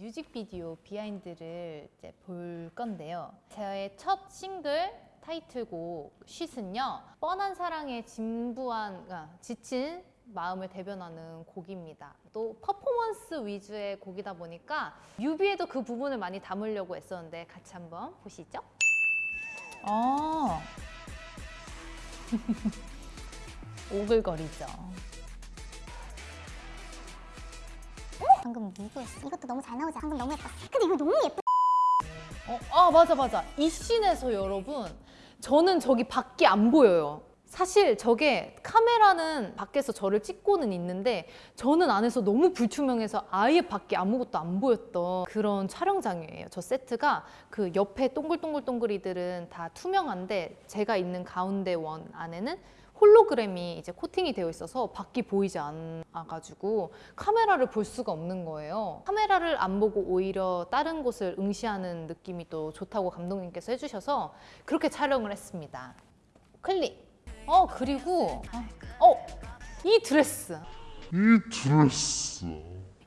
뮤직비디오 비하인드를 이제 볼 건데요. 저의 첫 싱글 타이틀곡 쉿은요. 뻔한 사랑에 진부한, 아, 지친 마음을 대변하는 곡입니다. 또 퍼포먼스 위주의 곡이다 보니까 뮤비에도 그 부분을 많이 담으려고 했었는데 같이 한번 보시죠. 아. 오글거리죠. 방금 누구였어? 이것도 너무 잘 나오지? 방금 너무 예뻤어. 근데 이거 너무 예쁘. 어, 아 맞아 맞아 이 씬에서 여러분 저는 저기 밖이 안 보여요 사실 저게 카메라는 밖에서 저를 찍고는 있는데 저는 안에서 너무 불투명해서 아예 밖에 아무것도 안 보였던 그런 촬영장이에요 저 세트가 그 옆에 동글동글동글이들은 다 투명한데 제가 있는 가운데 원 안에는 홀로그램이 이제 코팅이 되어 있어서 밖이 보이지 않아가지고 카메라를 볼 수가 없는 거예요. 카메라를 안 보고 오히려 다른 곳을 응시하는 느낌이 또 좋다고 감독님께서 해주셔서 그렇게 촬영을 했습니다. 클릭. 어 그리고 어 이 드레스. 이 드레스.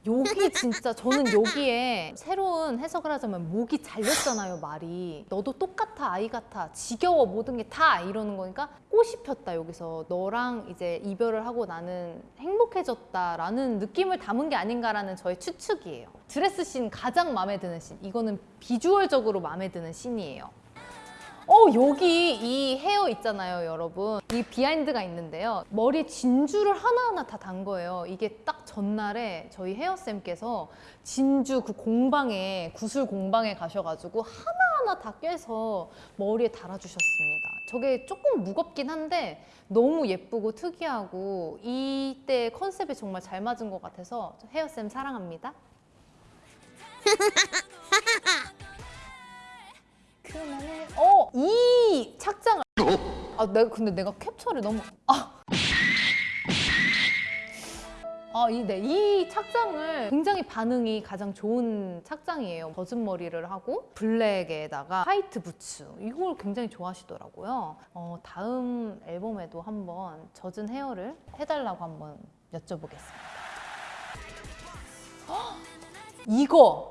여기 진짜 저는 여기에 새로운 해석을 하자면 목이 잘렸잖아요 말이. 너도 똑같아 아이 같아. 지겨워 모든 게 다 이러는 거니까 꽃이 폈다 여기서. 너랑 이제 이별을 하고 나는 행복해졌다 라는 느낌을 담은 게 아닌가라는 저의 추측이에요. 드레스 씬 가장 마음에 드는 씬. 이거는 비주얼적으로 마음에 드는 씬이에요 어 여기 이 헤어 있잖아요 여러분. 이 비하인드가 있는데요. 머리에 진주를 하나하나 다 단 거예요. 이게 딱 전날에 저희 헤어쌤께서 진주 그 공방에 구슬 공방에 가셔가지고 하나하나 다 꿰서 머리에 달아주셨습니다. 저게 조금 무겁긴 한데 너무 예쁘고 특이하고 이때 컨셉에 정말 잘 맞은 것 같아서 헤어쌤 사랑합니다 아, 내가 근데 내가 캡처를 너무. 아. 아, 이, 네, 이 착장을 굉장히 반응이 가장 좋은 착장이에요. 젖은 머리를 하고 블랙에다가 화이트 부츠 이걸 굉장히 좋아하시더라고요. 어, 다음 앨범에도 한번 젖은 헤어를 해달라고 한번 여쭤보겠습니다. 헉! 이거 네?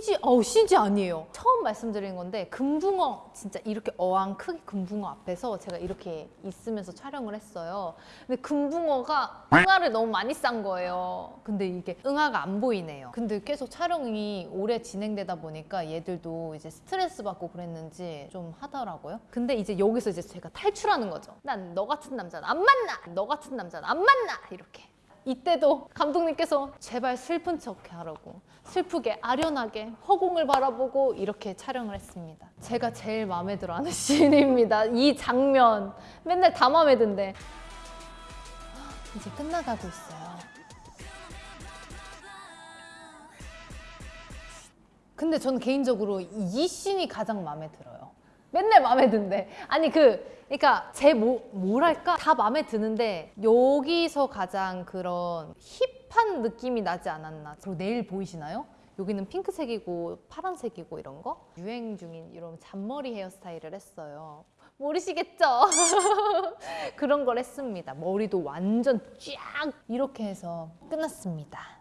CG, 어우 CG 아니에요. 처음 말씀드린 건데 금붕어 진짜 이렇게 어항 크기 금붕어 앞에서 제가 이렇게 있으면서 촬영을 했어요. 근데 금붕어가 응아를 너무 많이 싼 거예요. 근데 이게 응아가 안 보이네요. 근데 계속 촬영이 오래 진행되다 보니까 얘들도 이제 스트레스 받고 그랬는지 좀 하더라고요. 근데 이제 여기서 이제 제가 탈출하는 거죠. 난 너 같은 남자는 안 만나! 너 같은 남자는 안 만나! 이렇게. 이때도 감독님께서 제발 슬픈 척 하라고 슬프게 아련하게 허공을 바라보고 이렇게 촬영을 했습니다. 제가 제일 마음에 들어 하는 씬입니다. 이 장면. 맨날 다 마음에 든대. 이제 끝나가고 있어요. 근데 저는 개인적으로 이 씬이 가장 마음에 들어요 맨날 마음에 든대. 아니 그 그러니까 제 뭐, 뭐랄까? 다 마음에 드는데 여기서 가장 그런 힙한 느낌이 나지 않았나? 그리고 내일 보이시나요? 여기는 핑크색이고 파란색이고 이런 거? 유행 중인 이런 잔머리 헤어스타일을 했어요. 모르시겠죠? 그런 걸 했습니다. 머리도 완전 쫙 이렇게 해서 끝났습니다